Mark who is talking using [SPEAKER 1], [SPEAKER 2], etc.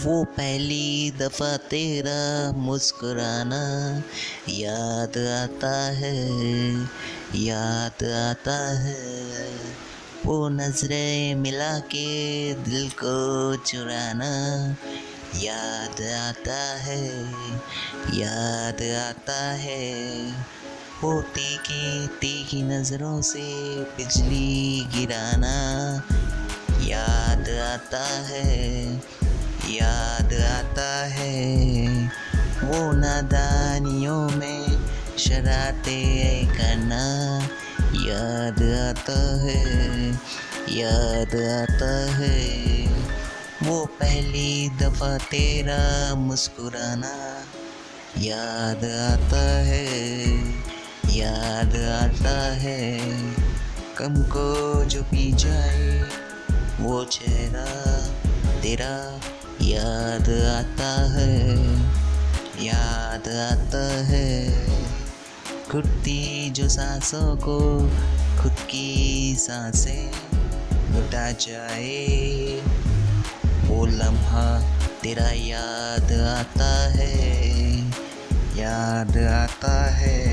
[SPEAKER 1] वो पहली दफ़ा तेरा मुस्कुराना याद आता है, याद आता है। वो नज़रें मिला के दिल को चुराना याद आता है, याद आता है। वो तीखी तीखी नज़रों से बिजली गिराना याद आता है। याद आता है वो नादानियों में शरारते करना याद आता है, याद आता है। वो पहली दफ़ा तेरा मुस्कुराना याद आता है, याद आता है। कम को जो पी जाए वो चेहरा तेरा याद आता है, याद आता है। घुटती जो सांसों को, खुद की साँसें लुटा जाए। वो लम्हा तेरा याद आता है, याद आता है